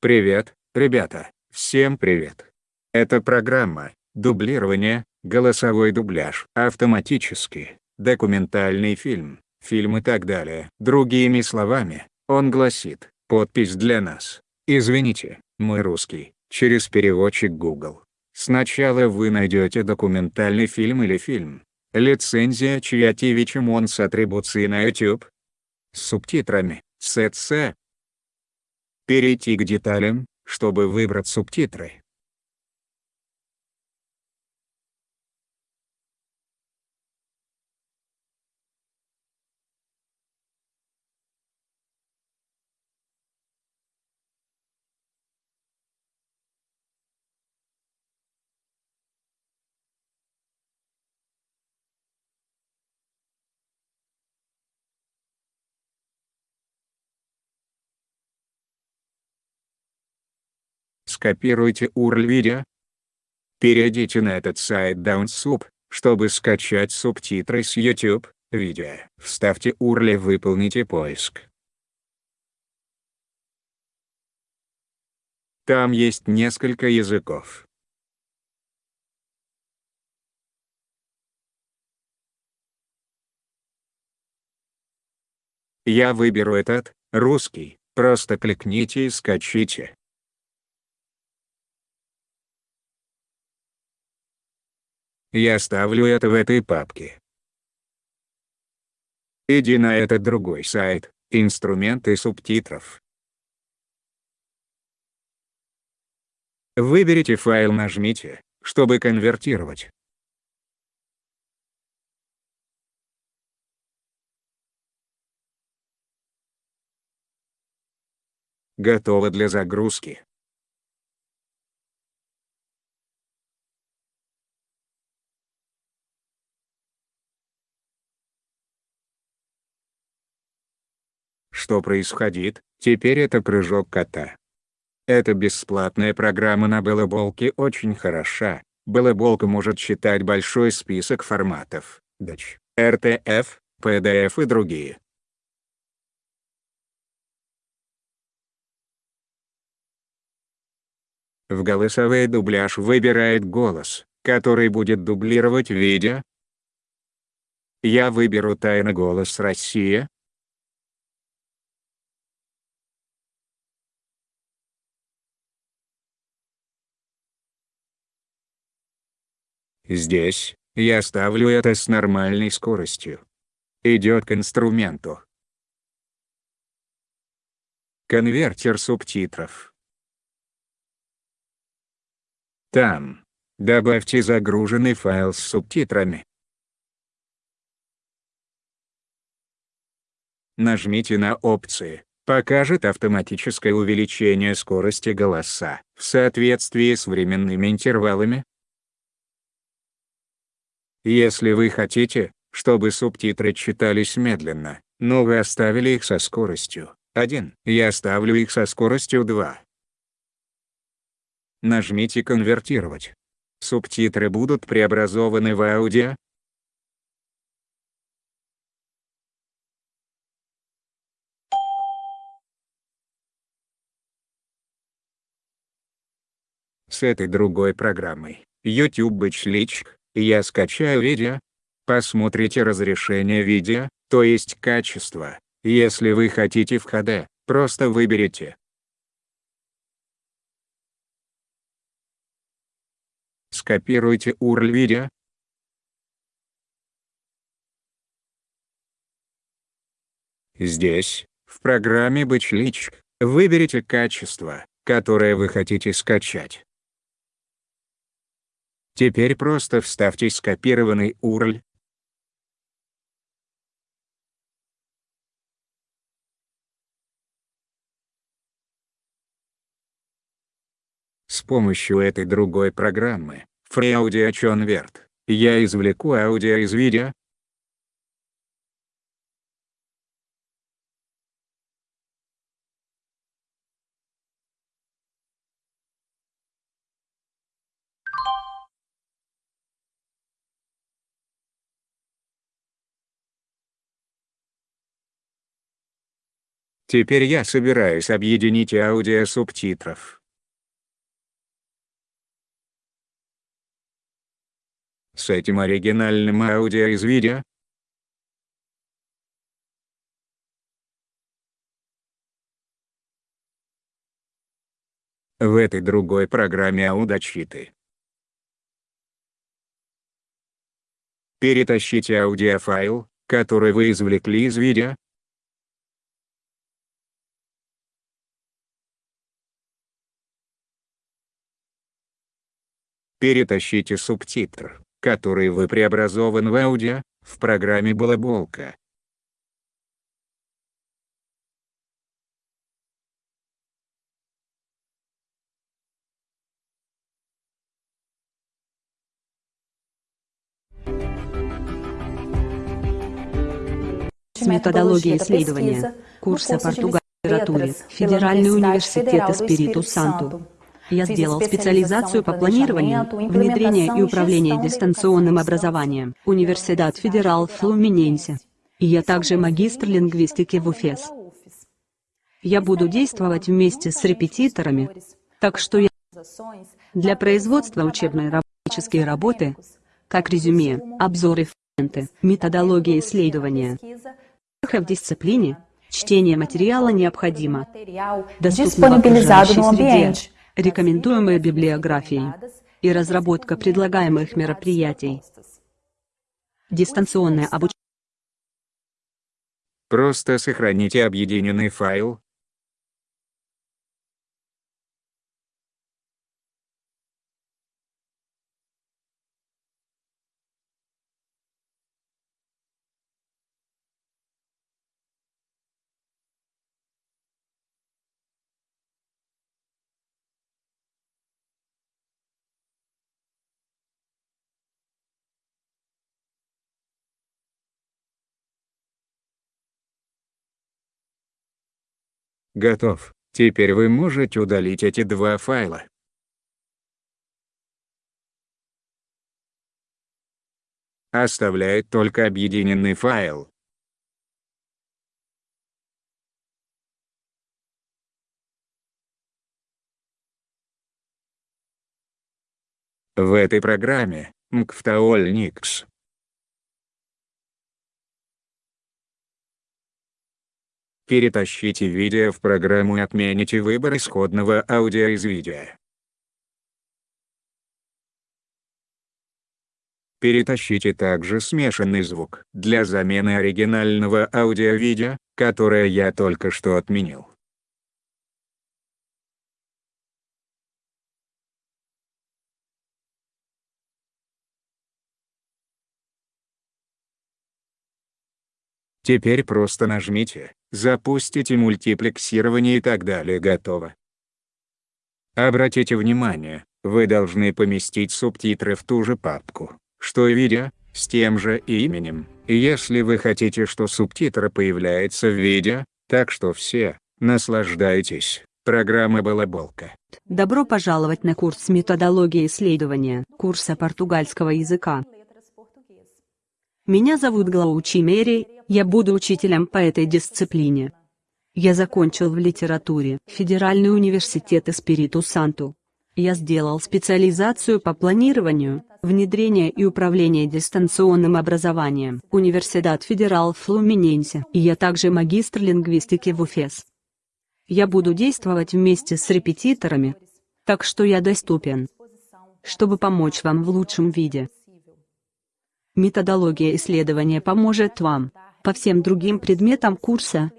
Привет, ребята, всем привет. Это программа «Дублирование», голосовой дубляж, автоматически, документальный фильм, фильм и так далее. Другими словами, он гласит, подпись для нас. Извините, мой русский, через переводчик Google. Сначала вы найдете документальный фильм или фильм. Лицензия Чья Чимон с атрибуцией на YouTube. С субтитрами, СЦ. Перейти к деталям, чтобы выбрать субтитры. Скопируйте URL видео. Перейдите на этот сайт DownSub, чтобы скачать субтитры с YouTube, видео. Вставьте URL и выполните поиск. Там есть несколько языков. Я выберу этот, русский, просто кликните и скачите. Я оставлю это в этой папке. Иди на этот другой сайт, инструменты субтитров. Выберите файл нажмите, чтобы конвертировать. Готово для загрузки. Что происходит, теперь это прыжок кота. Эта бесплатная программа на Балаболке очень хороша. Балаболка может читать большой список форматов, DAC, RTF, PDF и другие. В голосовой дубляж выбирает голос, который будет дублировать видео. Я выберу «Тайна голос Россия», Здесь, я ставлю это с нормальной скоростью. Идет к инструменту. Конвертер субтитров. Там. Добавьте загруженный файл с субтитрами. Нажмите на опции. Покажет автоматическое увеличение скорости голоса в соответствии с временными интервалами, если вы хотите, чтобы субтитры читались медленно, но вы оставили их со скоростью 1, я оставлю их со скоростью 2. Нажмите «Конвертировать». Субтитры будут преобразованы в аудио. С этой другой программой, YouTube Бэчличк, я скачаю видео. Посмотрите разрешение видео, то есть качество. Если вы хотите в HD, просто выберите. Скопируйте URL видео. Здесь, в программе Бэчлич, выберите качество, которое вы хотите скачать. Теперь просто вставьте скопированный URL. С помощью этой другой программы, FreeAudio Convert, я извлеку аудио из видео, Теперь я собираюсь объединить аудио субтитров. С этим оригинальным аудио из видео, в этой другой программе аудочиты. Перетащите аудиофайл, который вы извлекли из видео, Перетащите субтитр, который вы преобразован в аудио, в программе «Балаболка». Методология исследования. Курса португальской литературы. Федеральный университет Эспириту Санту. Я сделал специализацию по планированию, внедрению и управлению дистанционным образованием. Университет Федерал Флуминенсе. И я также магистр лингвистики в УФЕС. Я буду действовать вместе с репетиторами, так что я для производства учебной работической работы, как резюме, обзоры, фрагменты, методология исследования, в дисциплине, чтение материала необходимо, доступно окружающей среде, рекомендуемые библиографии и разработка предлагаемых мероприятий. Дистанционное обучение. Просто сохраните объединенный файл, Готов. Теперь вы можете удалить эти два файла. Оставляет только объединенный файл. В этой программе, Nix, Перетащите видео в программу и отмените выбор исходного аудио из видео. Перетащите также смешанный звук для замены оригинального аудио-видео, которое я только что отменил. Теперь просто нажмите запустите мультиплексирование и так далее готово. Обратите внимание, вы должны поместить субтитры в ту же папку, что и видео, с тем же именем. Если вы хотите, что субтитры появляются в видео, так что все, наслаждайтесь. Программа «Балаболка». Добро пожаловать на курс методологии исследования, курса португальского языка. Меня зовут Глаучи Мери, я буду учителем по этой дисциплине. Я закончил в литературе Федеральный университет Эспириту Санту. Я сделал специализацию по планированию, внедрению и управлению дистанционным образованием, Университет Федерал Флуминенсе, и я также магистр лингвистики в УФЕС. Я буду действовать вместе с репетиторами, так что я доступен, чтобы помочь вам в лучшем виде. Методология исследования поможет вам по всем другим предметам курса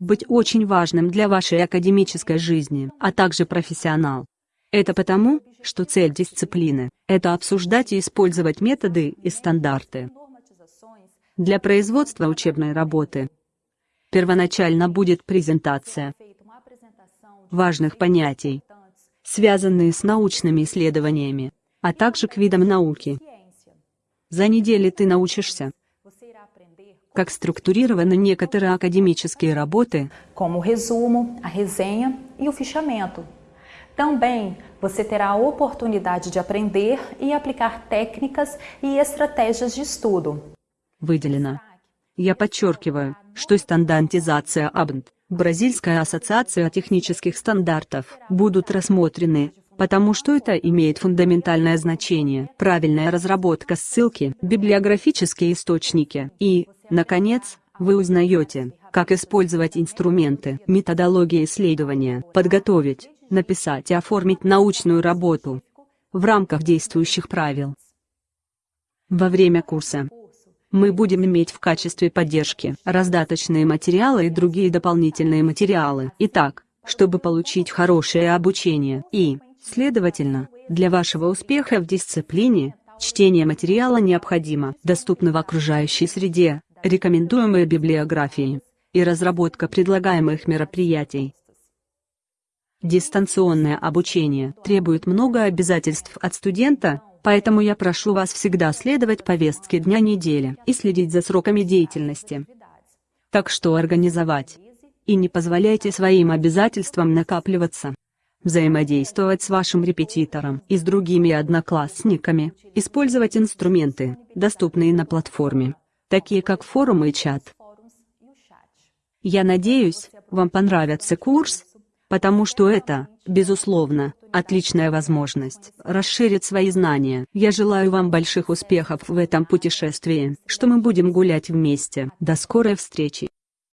быть очень важным для вашей академической жизни, а также профессионал. Это потому, что цель дисциплины – это обсуждать и использовать методы и стандарты для производства учебной работы. Первоначально будет презентация важных понятий, связанные с научными исследованиями, а также к видам науки. За неделю ты научишься как структурированы некоторые академические работы, como o resumo, a resenha e o fichamento. Também você terá a oportunidade de aprender e aplicar técnicas e estratégias de estudo. Выделено. Я подчеркиваю, что стандартизация АБНТ, Бразильская ассоциация технических стандартов, будут рассмотрены, потому что это имеет фундаментальное значение. Правильная разработка ссылки, библиографические источники и, наконец, вы узнаете, как использовать инструменты, методологии исследования, подготовить, написать и оформить научную работу в рамках действующих правил. Во время курса мы будем иметь в качестве поддержки раздаточные материалы и другие дополнительные материалы. Итак, чтобы получить хорошее обучение и, следовательно, для вашего успеха в дисциплине, чтение материала необходимо, доступно в окружающей среде, рекомендуемые библиографии и разработка предлагаемых мероприятий. Дистанционное обучение требует много обязательств от студента, поэтому я прошу вас всегда следовать повестке дня недели и следить за сроками деятельности. Так что организовать. И не позволяйте своим обязательствам накапливаться. Взаимодействовать с вашим репетитором и с другими одноклассниками, использовать инструменты, доступные на платформе, такие как форум и чат. Я надеюсь, вам понравится курс, потому что это, безусловно, отличная возможность расширить свои знания. Я желаю вам больших успехов в этом путешествии, что мы будем гулять вместе. До скорой встречи.